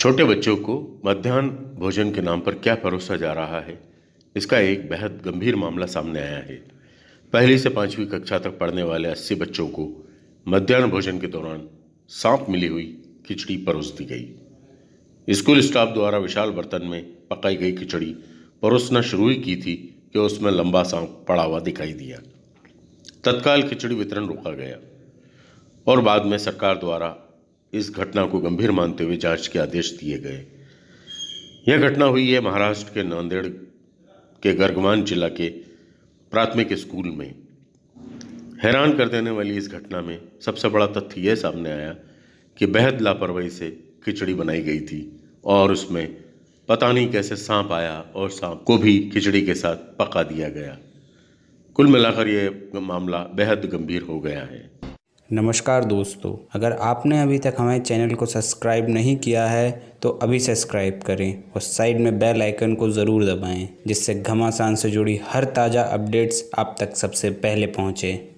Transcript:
छोटे बच्चों को मध्याह्न भोजन के नाम पर क्या परोसा जा रहा है? इसका एक बेहद गंभीर मामला सामने आया है। पहली से पांचवी कक्षा तक पढ़ने वाले अस्सी बच्चों को मध्यान्ह भोजन के दौरान सांप मिली हुई खिचड़ी परोस दी गई। स्कूल स्टाफ द्वारा विशाल बर्तन में पकाई गई खिचड़ी परोसना शुरू ही की थी कि उसमें लंबा सांप पड़ा हुआ दिखाई दिया। तत्काल खिचड़ी वितरण रोका गया और बाद में सरकार द्वारा इस घटना को गंभीर मानते हुए जाँच के आदेश दिए गए। यह घटना हुई है महाराष्ट्र के नांदेड़ के गर्गवान जिला के प्राथमिक स्कूल में। हैरान कर देने वाली इस घटना में सबसे बड़ा तथ्य यह सामने आया कि बेहद लापरवाही से खिचड़ी बनाई गई थी और उसमें पता नहीं कैसे सांप आया और सांप को भी खिचड़ी के साथ पका दिया गया। कुल मिलाकर यह मामला बेहद गंभीर हो गया है। नमस्कार दोस्तों, अगर आपने अभी तक हमारे चैनल को सब्सक्राइब नहीं किया है तो अभी सब्सक्राइब करें और साइड में बेल आइकन को ज़रूर दबाएँ, जिससे घमासान से जुड़ी हर ताज़ा अपडेट्स आप तक सबसे पहले पहुँचें।